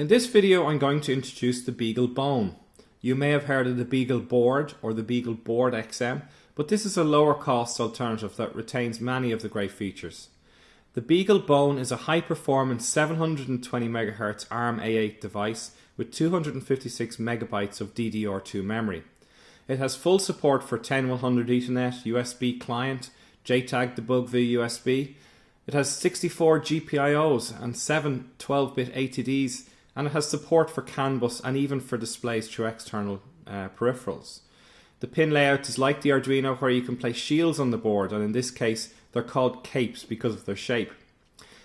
In this video I'm going to introduce the Beagle Bone. You may have heard of the Beagle Board or the Beagle Board XM, but this is a lower cost alternative that retains many of the great features. The Beagle Bone is a high performance 720 MHz ARM A8 device with 256 megabytes of DDR2 memory. It has full support for 10100 Ethernet, USB client, JTAG debug via USB. It has 64 GPIOs and 7 12-bit ATDs and it has support for CAN bus and even for displays through external uh, peripherals. The pin layout is like the Arduino where you can place shields on the board and in this case they're called capes because of their shape.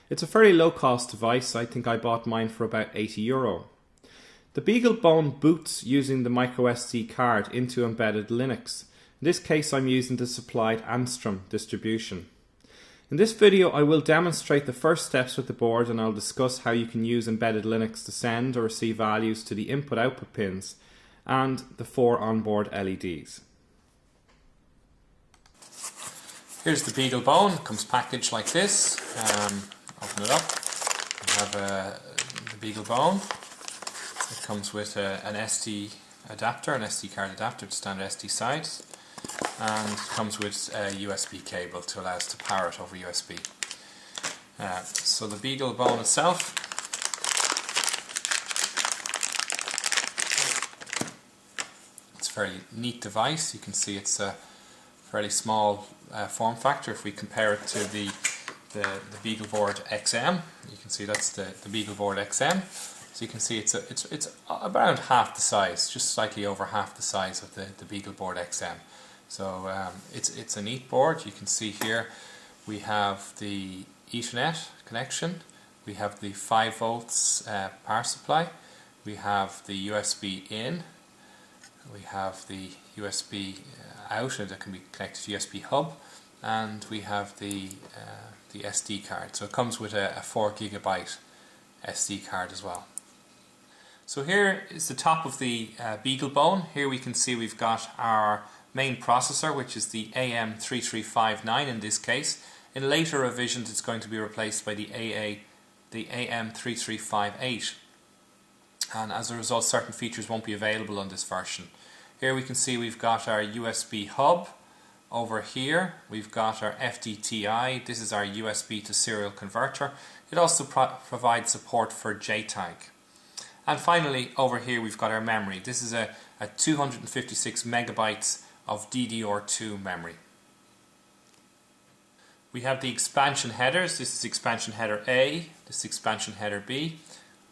It's a fairly low cost device, I think I bought mine for about 80 euro. The BeagleBone boots using the microSD card into embedded Linux. In this case I'm using the supplied Angstrom distribution. In this video I will demonstrate the first steps with the board and I'll discuss how you can use embedded Linux to send or receive values to the input-output pins and the four onboard LEDs. Here's the BeagleBone, comes packaged like this. Um, open it up, we have uh, the BeagleBone. It comes with a, an SD adapter, an SD card adapter to standard SD size and comes with a USB cable to allow us to power it over USB. Uh, so the Beagle Bone itself it's a very neat device. You can see it's a fairly small uh, form factor if we compare it to the the, the BeagleBoard XM. You can see that's the, the BeagleBoard XM. So you can see it's a, it's it's around half the size, just slightly over half the size of the, the BeagleBoard XM. So um, it's it's a neat board. You can see here we have the Ethernet connection, we have the 5 volts uh, power supply, we have the USB in, we have the USB uh, out that can be connected to USB hub, and we have the uh, the SD card. So it comes with a, a 4 gigabyte SD card as well. So here is the top of the uh. Here we can see we've got our main processor, which is the AM3359 in this case. In later revisions, it's going to be replaced by the AA, the AM3358. And as a result, certain features won't be available on this version. Here we can see we've got our USB hub. Over here, we've got our FTDI. This is our USB to serial converter. It also pro provides support for JTAG. And finally, over here, we've got our memory. This is a, a 256 megabytes of DDR2 memory. We have the expansion headers. This is expansion header A, this is expansion header B.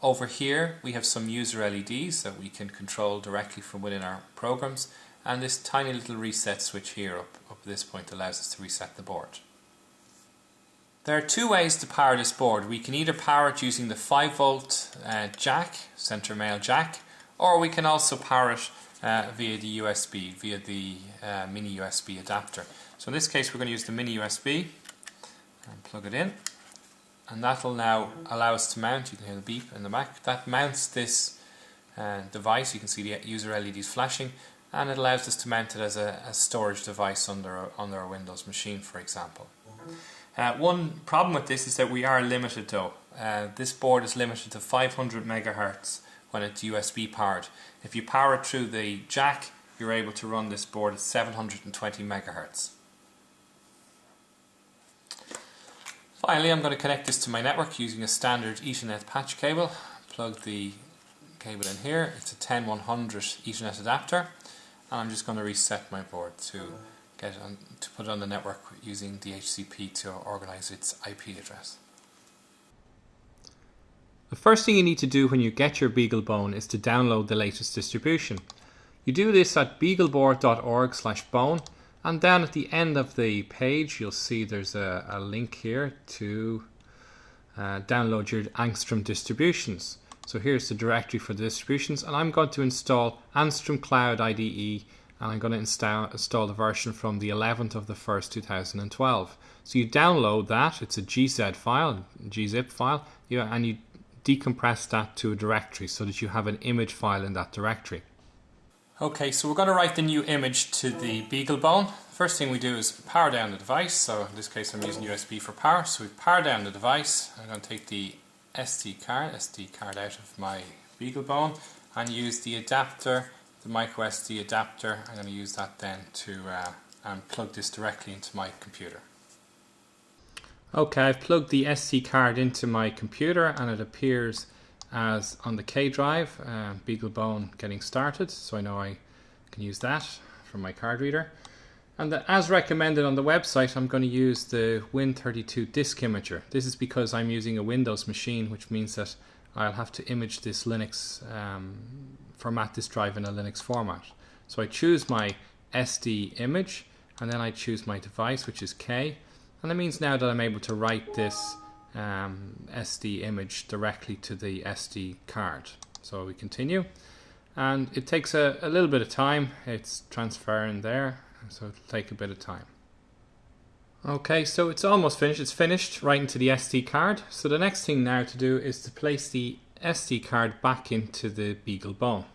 Over here we have some user LEDs that we can control directly from within our programs and this tiny little reset switch here up, up at this point allows us to reset the board. There are two ways to power this board. We can either power it using the 5 volt uh, jack, center male jack, or we can also power it uh, via the USB, via the uh, mini USB adapter. So in this case we're going to use the mini USB and plug it in and that will now allow us to mount, you can hear the beep in the back, that mounts this uh, device, you can see the user LEDs flashing and it allows us to mount it as a, a storage device under, under our Windows machine for example. Uh, one problem with this is that we are limited though. Uh, this board is limited to 500 megahertz when it's USB powered. If you power it through the jack, you're able to run this board at 720 megahertz. Finally, I'm going to connect this to my network using a standard Ethernet patch cable. Plug the cable in here. It's a 10100 Ethernet adapter, and I'm just going to reset my board to get on, to put it on the network using DHCP to organize its IP address. The first thing you need to do when you get your BeagleBone is to download the latest distribution. You do this at beagleboard.org slash bone and down at the end of the page you'll see there's a, a link here to uh, download your Angstrom distributions. So here's the directory for the distributions and I'm going to install Angstrom Cloud IDE and I'm going to install, install the version from the 11th of the 1st 2012. So you download that, it's a GZ file, gzip file, yeah, and you decompress that to a directory so that you have an image file in that directory. Okay, so we're going to write the new image to the BeagleBone. First thing we do is power down the device. So in this case I'm using USB for power. So we power down the device. I'm going to take the SD card, SD card out of my BeagleBone and use the adapter, the micro SD adapter. I'm going to use that then to uh, plug this directly into my computer. Okay, I've plugged the SD card into my computer and it appears as on the K drive, uh, BeagleBone getting started, so I know I can use that from my card reader. And the, as recommended on the website, I'm going to use the Win32 disk imager. This is because I'm using a Windows machine, which means that I'll have to image this Linux, um, format this drive in a Linux format. So I choose my SD image, and then I choose my device, which is K. And that means now that I'm able to write this um, SD image directly to the SD card. So we continue. And it takes a, a little bit of time. It's transferring there so it'll take a bit of time. Okay, so it's almost finished. It's finished right into the SD card. So the next thing now to do is to place the SD card back into the BeagleBone.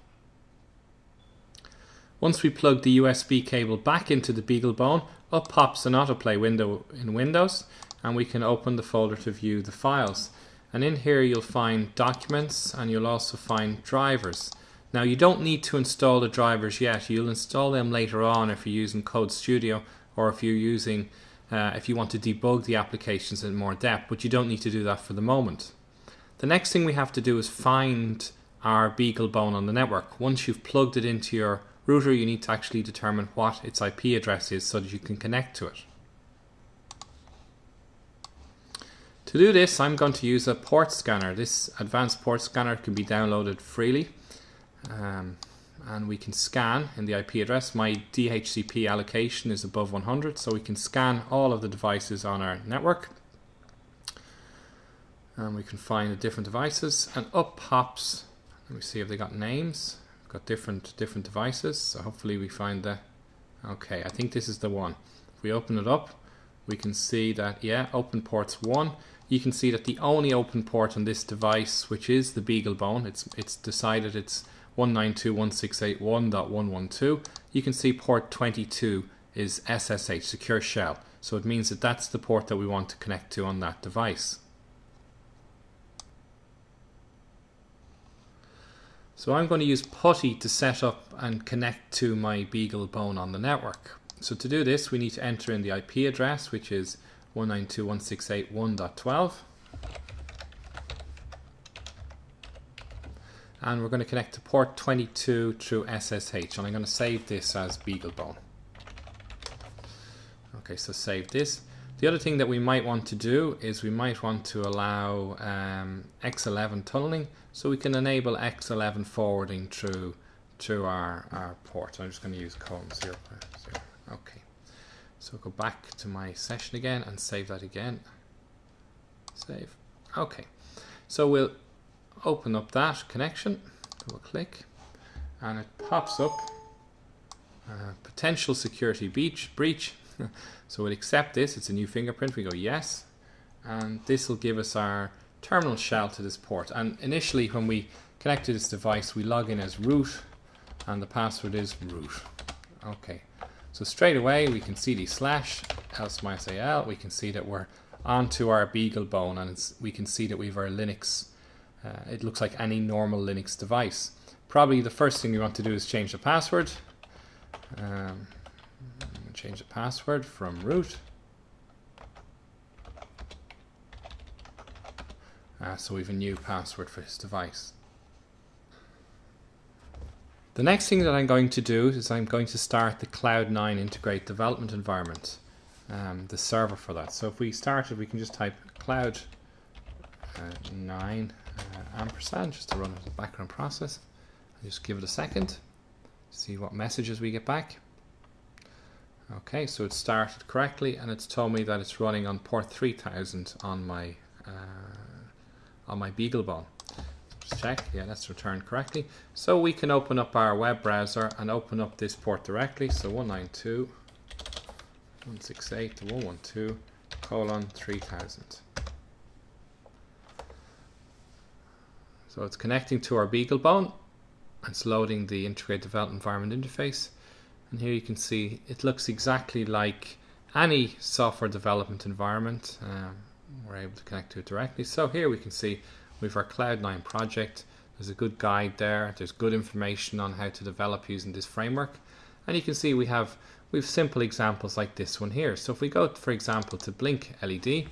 Once we plug the USB cable back into the BeagleBone, up pops an autoplay window in Windows and we can open the folder to view the files. And in here you'll find documents and you'll also find drivers. Now you don't need to install the drivers yet. You'll install them later on if you're using Code Studio or if you're using uh, if you want to debug the applications in more depth, but you don't need to do that for the moment. The next thing we have to do is find our BeagleBone on the network. Once you've plugged it into your router, you need to actually determine what its IP address is so that you can connect to it. To do this, I'm going to use a port scanner. This advanced port scanner can be downloaded freely um, and we can scan in the IP address. My DHCP allocation is above 100, so we can scan all of the devices on our network. And we can find the different devices, and up pops. Let me see if they got names. Got different different devices, so hopefully we find the. Okay, I think this is the one. If we open it up, we can see that yeah, open ports one. You can see that the only open port on this device, which is the BeagleBone, it's it's decided it's 192.168.1.112, you can see port 22 is SSH, Secure Shell. So it means that that's the port that we want to connect to on that device. So I'm going to use PuTTY to set up and connect to my BeagleBone on the network. So to do this, we need to enter in the IP address, which is 192.168.1.12. and we're going to connect to port 22 through SSH and I'm going to save this as BeagleBone. Okay, so save this. The other thing that we might want to do is we might want to allow um, X11 tunneling so we can enable X11 forwarding through through our, our port. I'm just going to use colon 0, 0. Okay, so go back to my session again and save that again. Save. Okay, so we'll open up that connection, double click, and it pops up uh, potential security breach. breach. so we'll accept this, it's a new fingerprint, we go yes, and this will give us our terminal shell to this port. And initially when we connect to this device, we log in as root, and the password is root. Okay, so straight away we can see the slash lsmysal, we can see that we're onto our BeagleBone, and we can see that we have our Linux uh, it looks like any normal Linux device. Probably the first thing you want to do is change the password. Um, change the password from root. Uh, so we have a new password for this device. The next thing that I'm going to do is I'm going to start the Cloud9 Integrate Development Environment, um, the server for that. So if we started, we can just type Cloud9 uh, uh, ampersand just to run the background process. Just give it a second, see what messages we get back. Okay, so it started correctly and it's told me that it's running on port 3000 on my uh, on my BeagleBone. Just check, yeah, that's returned correctly. So we can open up our web browser and open up this port directly. So 192.168.112 colon 3000. So it's connecting to our BeagleBone. And it's loading the Integrated Development Environment interface. And here you can see it looks exactly like any software development environment. Um, we're able to connect to it directly. So here we can see We've our Cloud9 project. There's a good guide there. There's good information on how to develop using this framework. And you can see we have we have simple examples like this one here. So if we go, for example, to Blink LED,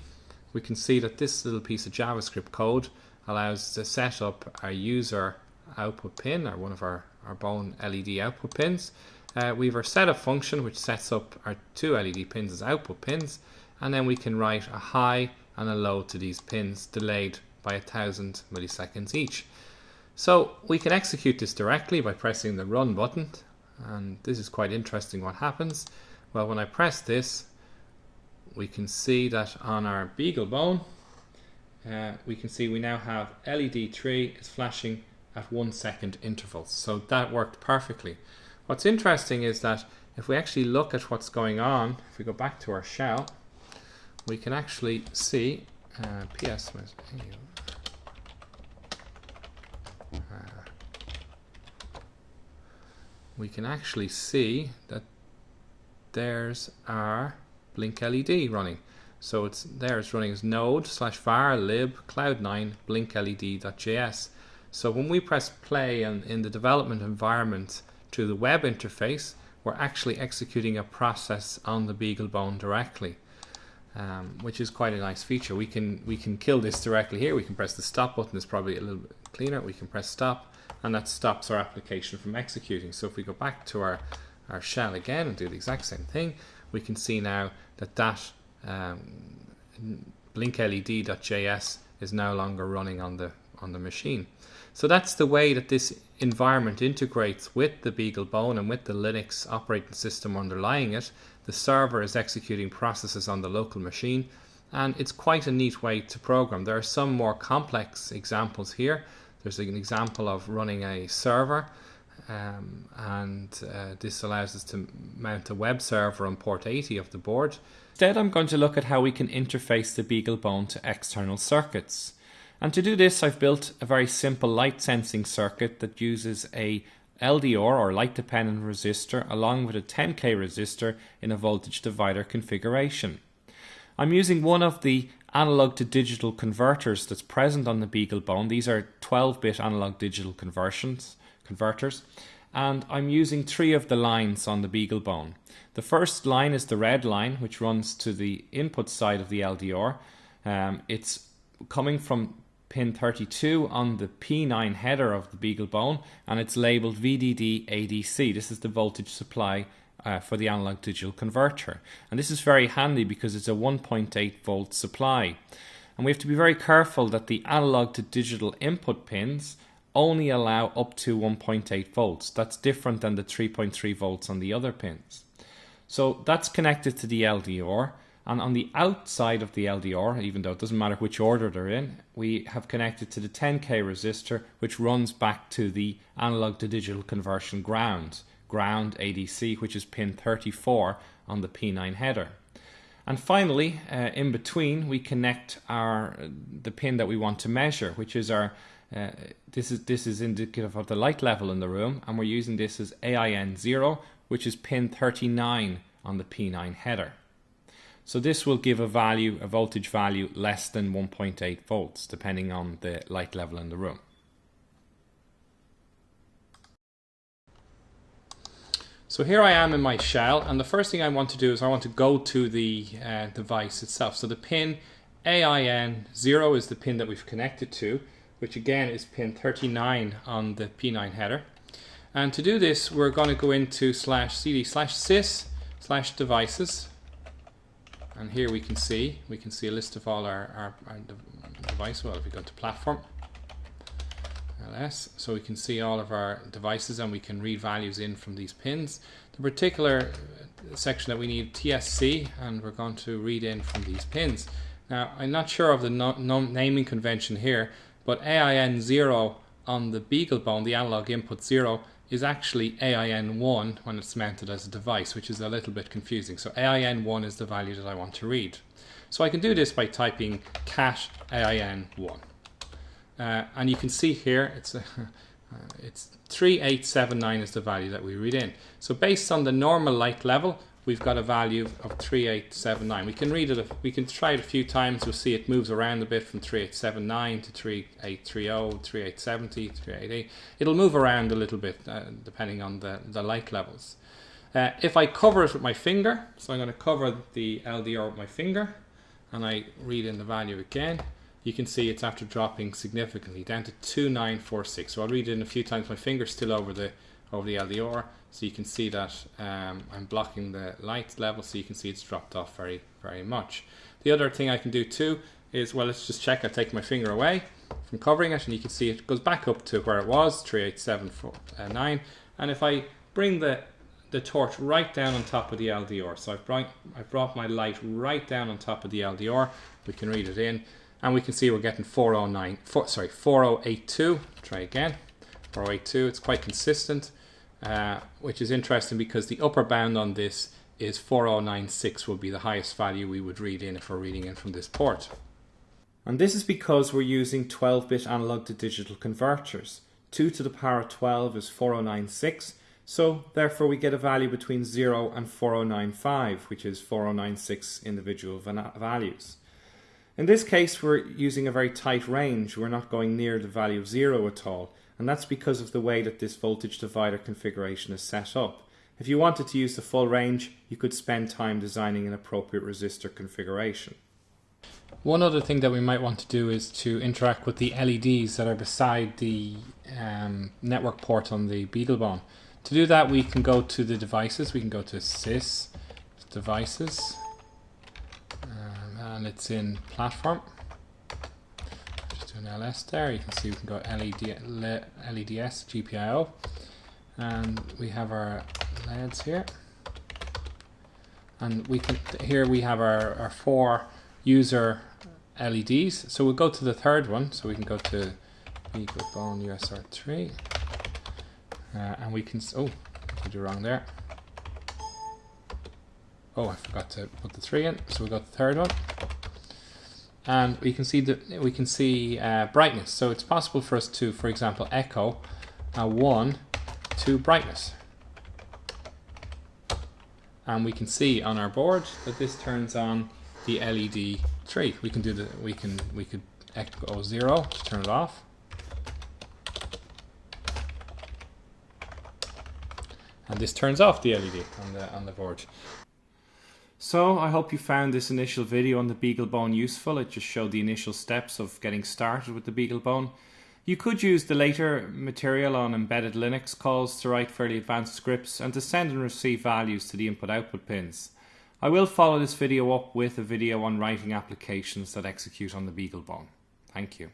we can see that this little piece of JavaScript code allows to set up our user output pin or one of our, our bone LED output pins. Uh, we have our setup function which sets up our two LED pins as output pins and then we can write a high and a low to these pins delayed by a thousand milliseconds each. So we can execute this directly by pressing the run button and this is quite interesting what happens. Well when I press this we can see that on our BeagleBone uh, we can see we now have LED 3 is flashing at one second intervals. So that worked perfectly. What's interesting is that if we actually look at what's going on, if we go back to our shell, we can actually see uh, PS. Uh, we can actually see that there's our blink LED running. So it's there, it's running as node slash var lib cloud9 blink led.js. So when we press play and in the development environment to the web interface, we're actually executing a process on the BeagleBone directly, um, which is quite a nice feature. We can we can kill this directly here. We can press the stop button. It's probably a little bit cleaner. We can press stop, and that stops our application from executing. So if we go back to our our shell again and do the exact same thing, we can see now that that um, blinkled.js is no longer running on the on the machine. So that's the way that this environment integrates with the BeagleBone and with the Linux operating system underlying it. The server is executing processes on the local machine and it's quite a neat way to program. There are some more complex examples here. There's an example of running a server um, and uh, this allows us to mount a web server on port 80 of the board. Instead I'm going to look at how we can interface the BeagleBone to external circuits. And to do this, I've built a very simple light sensing circuit that uses a LDR or light dependent resistor along with a 10k resistor in a voltage divider configuration. I'm using one of the analog to digital converters that's present on the BeagleBone. These are 12-bit analog digital conversions converters and I'm using three of the lines on the BeagleBone. The first line is the red line which runs to the input side of the LDR. Um, it's coming from pin 32 on the P9 header of the BeagleBone and it's labeled VDD ADC. This is the voltage supply uh, for the analog digital converter. And this is very handy because it's a 1.8 volt supply. And we have to be very careful that the analog to digital input pins only allow up to 1.8 volts. That's different than the 3.3 volts on the other pins. So that's connected to the LDR and on the outside of the LDR, even though it doesn't matter which order they're in, we have connected to the 10k resistor, which runs back to the analog to digital conversion ground, ground ADC, which is pin 34 on the P9 header. And finally, uh, in between, we connect our the pin that we want to measure, which is our uh, this is this is indicative of the light level in the room, and we're using this as AIN zero, which is pin 39 on the P9 header. So this will give a value, a voltage value less than 1.8 volts, depending on the light level in the room. So here I am in my shell, and the first thing I want to do is I want to go to the uh, device itself. So the pin AIN0 is the pin that we've connected to, which again is pin 39 on the P9 header. And to do this, we're going to go into slash cd slash sys slash devices and here we can see we can see a list of all our, our, our device well if we go to platform ls so we can see all of our devices and we can read values in from these pins. The particular uh, section that we need TSC and we're going to read in from these pins. Now I'm not sure of the naming convention here but AIN 0 on the BeagleBone the analog input 0 is actually AIN1 when it's mounted as a device, which is a little bit confusing. So AIN1 is the value that I want to read. So I can do this by typing cat AIN1. Uh, and you can see here, it's, a, uh, it's 3879 is the value that we read in. So based on the normal light level, we've got a value of 3879. We can read it, we can try it a few times, we'll see it moves around a bit from 3879 to 3830, 3870, 3880. It'll move around a little bit uh, depending on the, the light levels. Uh, if I cover it with my finger, so I'm going to cover the LDR with my finger, and I read in the value again, you can see it's after dropping significantly down to 2946. So I'll read it in a few times. My finger's still over the over the LDR, so you can see that um, I'm blocking the light level, so you can see it's dropped off very, very much. The other thing I can do too is, well, let's just check. I take my finger away from covering it, and you can see it goes back up to where it was, 38749. And if I bring the the torch right down on top of the LDR, so I've brought, I've brought my light right down on top of the LDR, we can read it in, and we can see we're getting 409, four, sorry, 4082. Try again, 4082. It's quite consistent. Uh, which is interesting because the upper bound on this is 4096 will be the highest value we would read in if we're reading in from this port. And this is because we're using 12-bit analog to digital converters. 2 to the power of 12 is 4096, so therefore we get a value between 0 and 4095, which is 4096 individual values. In this case we're using a very tight range, we're not going near the value of 0 at all, and that's because of the way that this voltage divider configuration is set up. If you wanted to use the full range, you could spend time designing an appropriate resistor configuration. One other thing that we might want to do is to interact with the LEDs that are beside the um, network port on the BeagleBone. To do that, we can go to the devices. We can go to Sys, Devices, um, and it's in Platform an LS there. You can see we can go LED, LEDS, GPIO. And we have our LEDs here. And we can here we have our, our four user LEDs. So we'll go to the third one. So we can go to BeagleBone USR3. Uh, and we can, oh, did wrong there. Oh, I forgot to put the three in. So we got the third one and we can see that we can see uh, brightness. So it's possible for us to, for example, echo a one to brightness. And we can see on our board that this turns on the LED tree. We can do the we can we could echo zero to turn it off. And this turns off the LED on the on the board. So I hope you found this initial video on the BeagleBone useful. It just showed the initial steps of getting started with the BeagleBone. You could use the later material on embedded Linux calls to write fairly advanced scripts and to send and receive values to the input-output pins. I will follow this video up with a video on writing applications that execute on the BeagleBone. Thank you.